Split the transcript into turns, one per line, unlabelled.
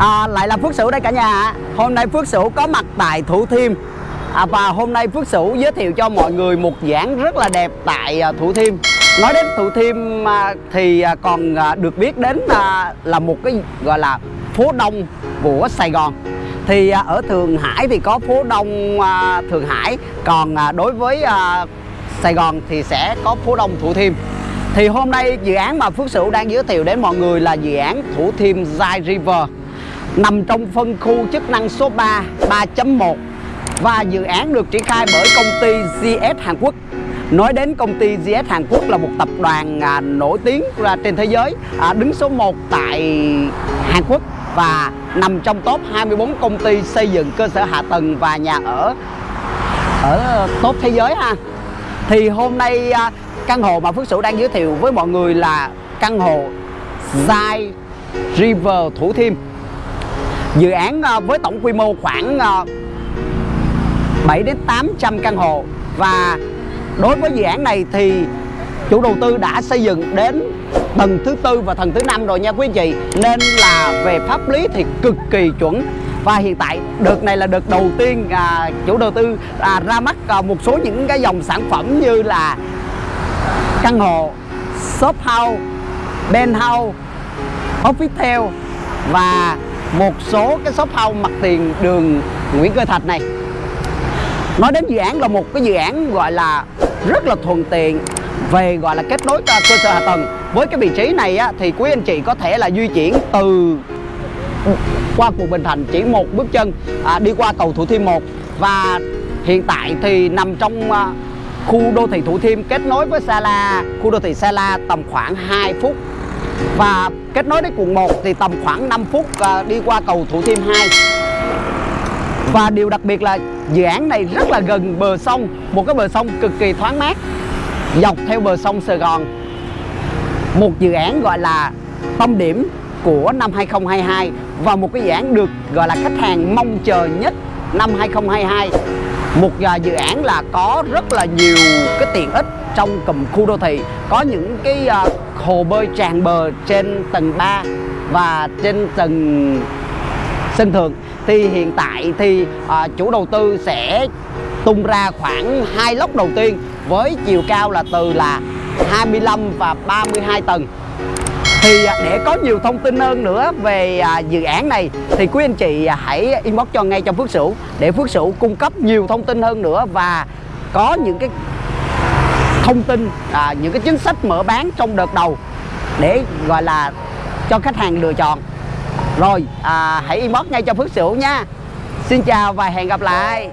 À, lại là Phước Sửu đây cả nhà. Hôm nay Phước Sửu có mặt tại Thủ Thiêm. À, Và hôm nay Phước Sửu giới thiệu cho mọi người một giảng rất là đẹp tại à, Thủ Thiêm. Nói đến Thủ Thiêm à, thì à, còn được biết đến là một cái gọi là phố đông của Sài Gòn. Thì ở Thượng Hải thì có phố đông Thượng Hải. Còn đối với Sài Gòn thì sẽ có phố đông Thủ Thiêm. Thì hôm nay dự án mà Phước Sửu đang giới thiệu đến mọi người là dự án Thủ Thiêm Zai River nằm trong phân khu chức năng số 3 3.1 và dự án được triển khai bởi công ty GS Hàn Quốc. Nói đến công ty GS Hàn Quốc là một tập đoàn à, nổi tiếng ra trên thế giới à, đứng số 1 tại Hàn Quốc và nằm trong top 24 công ty xây dựng cơ sở hạ tầng và nhà ở ở top thế giới ha. Thì hôm nay à, căn hộ mà Phước Sửu đang giới thiệu với mọi người là căn hộ Zai River Thủ Thiêm. Dự án ờ, với tổng quy mô khoảng ờ, 7 đến 800 căn hộ. Và đối với dự án này thì chủ đầu tư đã xây dựng đến tầng thứ tư và tầng thứ năm rồi nha quý anh chị. Nên là về pháp lý thì cực kỳ chuẩn. Và hiện tại đợt này là đợt đầu tiên à, chủ đầu tư à, ra mắt à, một số những cái dòng sản phẩm như là căn hộ shop house penthouse office và một số cái shop house mặt tiền đường Nguyễn Cơ Thạch này. Nói đến dự án là một cái dự án gọi là rất là thuận tiện về gọi là kết nối cơ sở hạ tầng. Với cái vị trí này á, thì quý anh chị có thể là di chuyển từ qua quận Bình Thạnh chỉ một bước chân à, đi qua cầu Thủ Thiêm 1 và hiện tại thì nằm trong à, khu đô thị Thủ Thiêm kết nối với Sa La. Khu đô thị Sa La tầm khoảng 2 phút và kết nối đến quận 1 thì tầm khoảng 5 phút à, đi qua cầu Thủ Thiêm 2 và điều đặc biệt là dự án này rất là gần bờ sông, một cái bờ sông cực kỳ thoáng mát, dọc theo bờ sông Sài Gòn. Một dự án gọi là tâm điểm của năm 2022 và một cái dự án được gọi là khách hàng mong chờ nhất năm 2022 một dự án là có rất là nhiều cái tiện ích trong cụm khu đô thị có những cái uh, hồ bơi tràn bờ trên tầng 3 và trên tầng sân thượng. Thì hiện tại thì uh, chủ đầu tư sẽ tung ra khoảng hai lốc đầu tiên với chiều cao là từ là 25 và 32 tầng. Thì à, để có nhiều thông tin hơn nữa về dự án này thì quý anh chị hãy inbox cho ngay cho Phước Sửu để Phước Sửu cung cấp nhiều thông tin hơn nữa và có những cái thông tin à, những cái chính sách mở bán trong đợt đầu để gọi là cho khách hàng lựa chọn. Rồi à, hãy inbox ngay cho Phước Sửu nha. Xin chào và hẹn gặp lại.